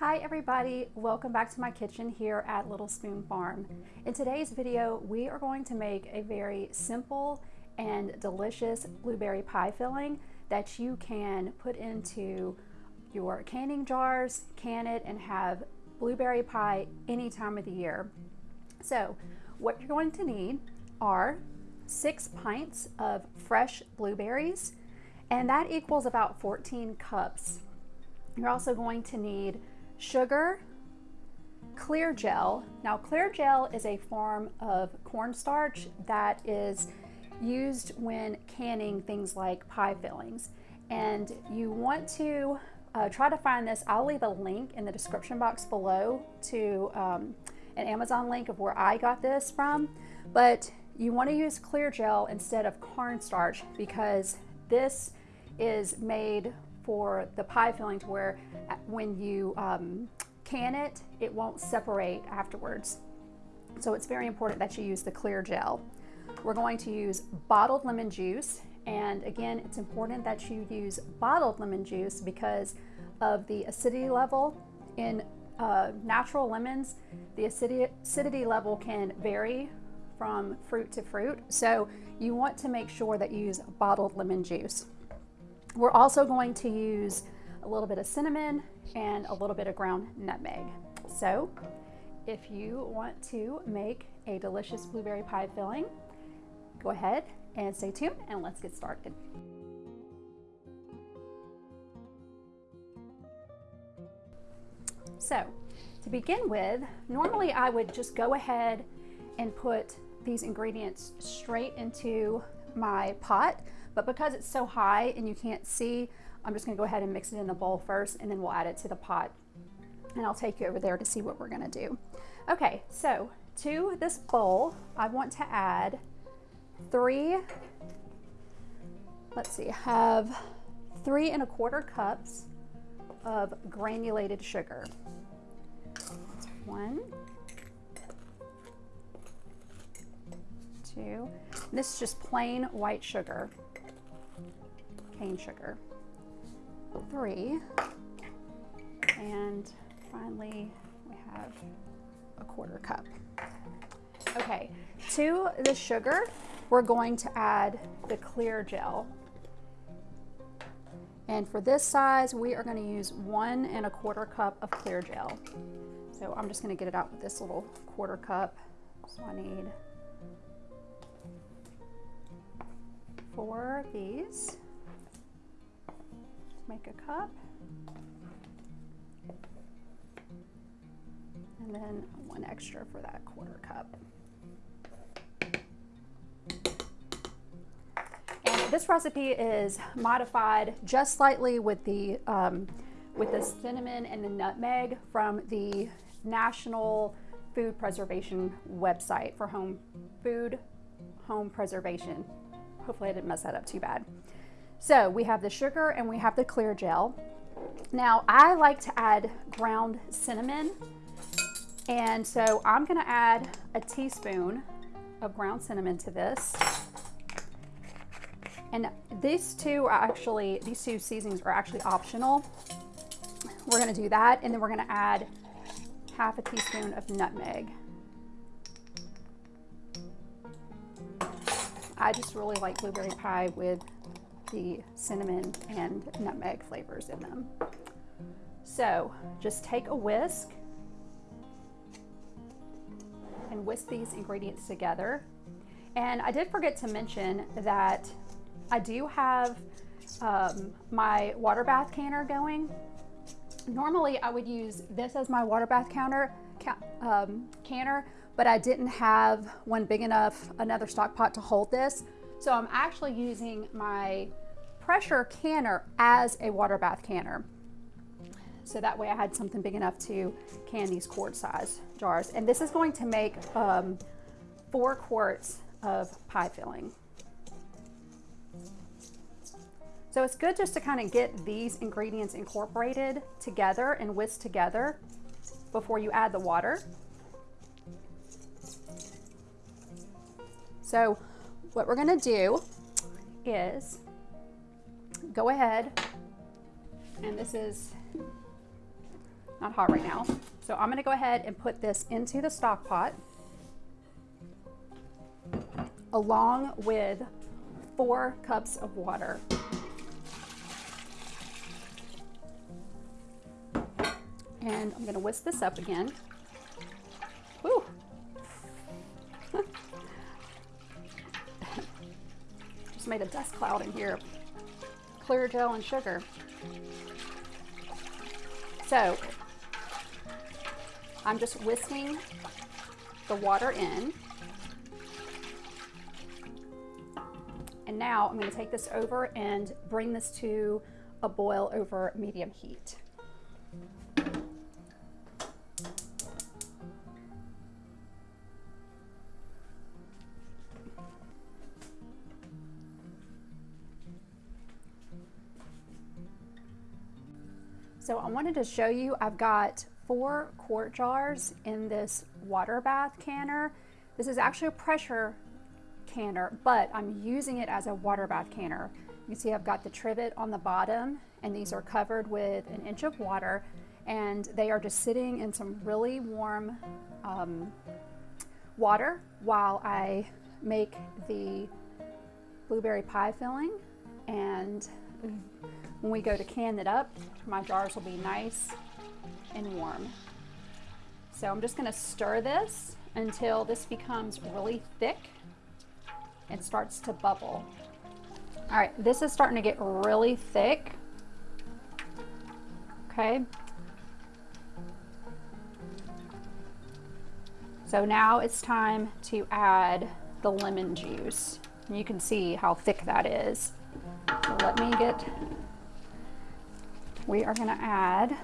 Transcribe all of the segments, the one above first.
Hi everybody, welcome back to my kitchen here at Little Spoon Farm. In today's video, we are going to make a very simple and delicious blueberry pie filling that you can put into your canning jars, can it, and have blueberry pie any time of the year. So what you're going to need are six pints of fresh blueberries, and that equals about 14 cups. You're also going to need sugar, clear gel. Now clear gel is a form of cornstarch that is used when canning things like pie fillings. And you want to uh, try to find this. I'll leave a link in the description box below to um, an Amazon link of where I got this from. But you want to use clear gel instead of cornstarch because this is made for the pie filling to where uh, when you um, can it, it won't separate afterwards. So it's very important that you use the clear gel. We're going to use bottled lemon juice. And again, it's important that you use bottled lemon juice because of the acidity level in uh, natural lemons. The acidity, acidity level can vary from fruit to fruit. So you want to make sure that you use bottled lemon juice. We're also going to use a little bit of cinnamon and a little bit of ground nutmeg. So if you want to make a delicious blueberry pie filling, go ahead and stay tuned and let's get started. So to begin with, normally I would just go ahead and put these ingredients straight into my pot, but because it's so high and you can't see, I'm just gonna go ahead and mix it in the bowl first and then we'll add it to the pot. And I'll take you over there to see what we're gonna do. Okay, so to this bowl, I want to add three, let's see, I have three and a quarter cups of granulated sugar. One, two, this is just plain white sugar, cane sugar. Three, and finally we have a quarter cup. Okay, to the sugar, we're going to add the clear gel. And for this size, we are gonna use one and a quarter cup of clear gel. So I'm just gonna get it out with this little quarter cup. So I need four of these. Make a cup. And then one extra for that quarter cup. this recipe is modified just slightly with the, um, with the cinnamon and the nutmeg from the National Food Preservation website for home food home preservation. Hopefully I didn't mess that up too bad. So we have the sugar and we have the clear gel. Now I like to add ground cinnamon and so I'm gonna add a teaspoon of ground cinnamon to this. And these two are actually, these two seasonings are actually optional. We're gonna do that and then we're gonna add half a teaspoon of nutmeg. I just really like blueberry pie with the cinnamon and nutmeg flavors in them. So just take a whisk and whisk these ingredients together. And I did forget to mention that I do have um, my water bath canner going. Normally I would use this as my water bath counter, ca um, canner, but I didn't have one big enough, another stock pot to hold this. So I'm actually using my pressure canner as a water bath canner. So that way I had something big enough to can these quart size jars. And this is going to make um, four quarts of pie filling. So it's good just to kind of get these ingredients incorporated together and whisked together before you add the water. So what we're gonna do is go ahead and this is not hot right now. So I'm gonna go ahead and put this into the stock pot along with four cups of water. And I'm gonna whisk this up again. Made a dust cloud in here. Clear gel and sugar. So I'm just whisking the water in. And now I'm going to take this over and bring this to a boil over medium heat. So I wanted to show you, I've got four quart jars in this water bath canner. This is actually a pressure canner, but I'm using it as a water bath canner. You see I've got the trivet on the bottom and these are covered with an inch of water and they are just sitting in some really warm um, water while I make the blueberry pie filling and when we go to can it up, my jars will be nice and warm. So I'm just gonna stir this until this becomes really thick and starts to bubble. All right, this is starting to get really thick. Okay. So now it's time to add the lemon juice. You can see how thick that is. So let me get we are going to add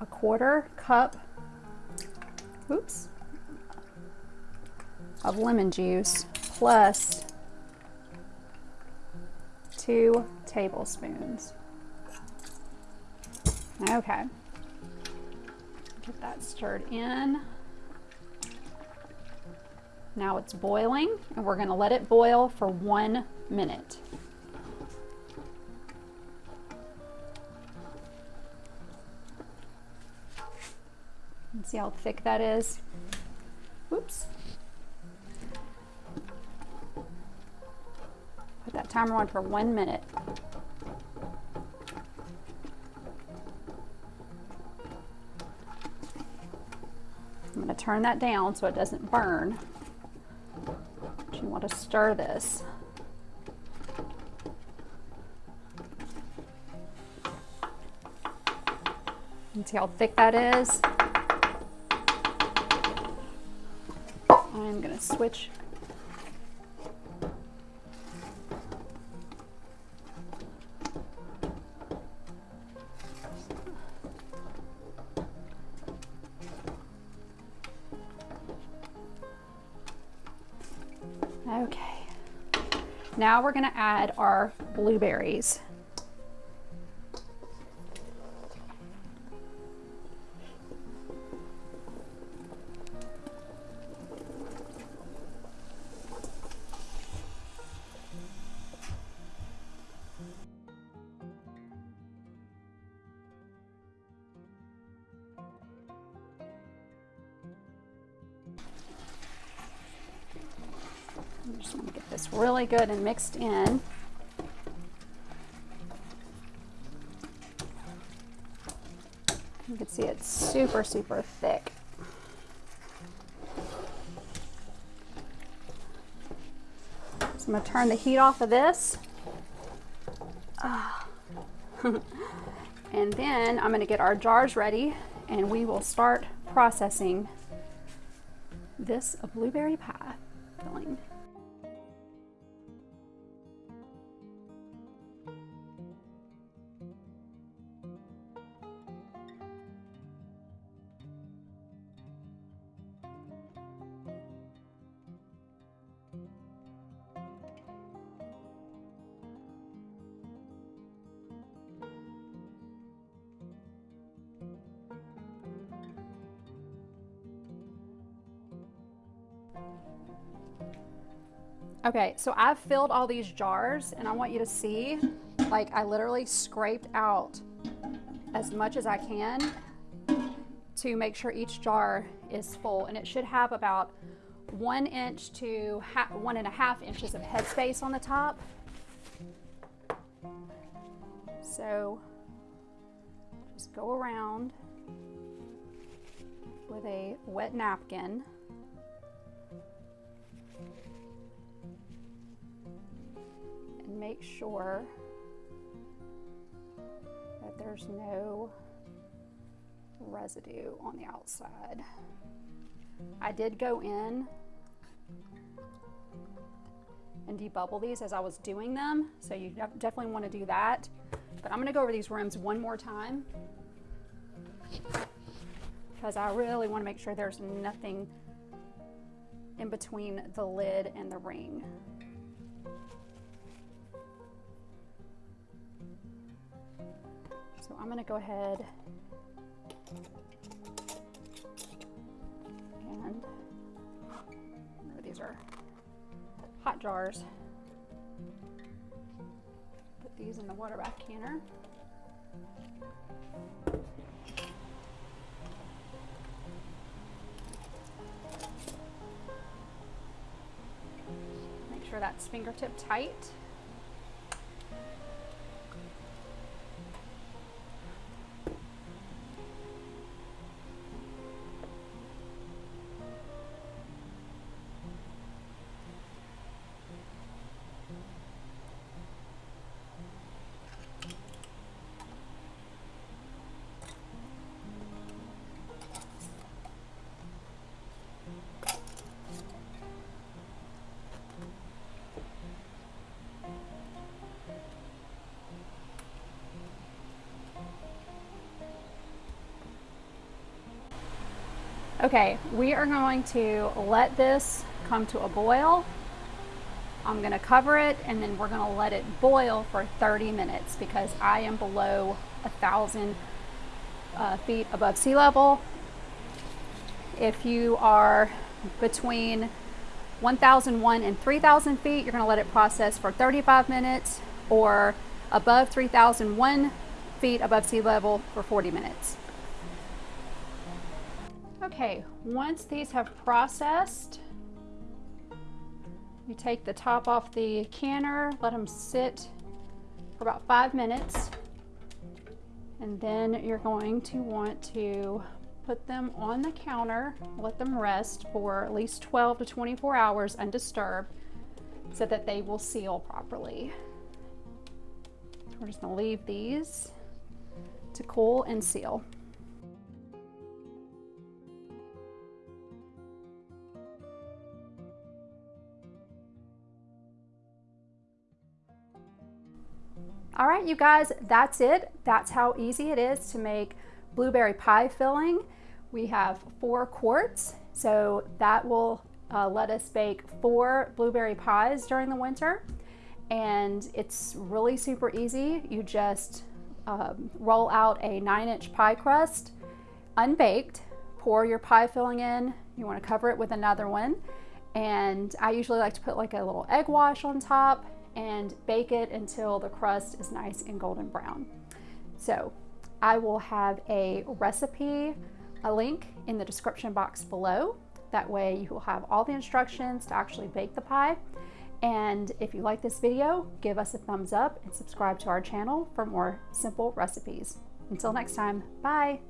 a quarter cup oops, of lemon juice plus two tablespoons. Okay. Get that stirred in. Now it's boiling and we're going to let it boil for one minute. See how thick that is? Oops. Put that timer on for one minute. I'm going to turn that down so it doesn't burn. But you want to stir this. See how thick that is? I'm going to switch Okay. Now we're going to add our blueberries. I'm just going to get this really good and mixed in. You can see it's super, super thick. So I'm going to turn the heat off of this. Ah. and then I'm going to get our jars ready and we will start processing this blueberry pie Okay, so I've filled all these jars and I want you to see, like I literally scraped out as much as I can to make sure each jar is full. And it should have about one inch to one and a half inches of headspace on the top. So just go around with a wet napkin. Make sure that there's no residue on the outside. I did go in and debubble these as I was doing them, so you definitely want to do that. But I'm going to go over these rims one more time because I really want to make sure there's nothing in between the lid and the ring. I'm going to go ahead and oh, these are hot jars. Put these in the water bath canner. Make sure that's fingertip tight. Okay, we are going to let this come to a boil. I'm gonna cover it and then we're gonna let it boil for 30 minutes because I am below a thousand uh, feet above sea level. If you are between 1001 and 3000 feet, you're gonna let it process for 35 minutes or above 3001 feet above sea level for 40 minutes. Okay, once these have processed, you take the top off the canner, let them sit for about five minutes, and then you're going to want to put them on the counter, let them rest for at least 12 to 24 hours undisturbed so that they will seal properly. We're just gonna leave these to cool and seal. All right, you guys, that's it. That's how easy it is to make blueberry pie filling. We have four quarts, so that will uh, let us bake four blueberry pies during the winter. And it's really super easy. You just um, roll out a nine inch pie crust, unbaked, pour your pie filling in. You wanna cover it with another one. And I usually like to put like a little egg wash on top and bake it until the crust is nice and golden brown. So I will have a recipe, a link in the description box below. That way you will have all the instructions to actually bake the pie. And if you like this video, give us a thumbs up and subscribe to our channel for more simple recipes. Until next time, bye.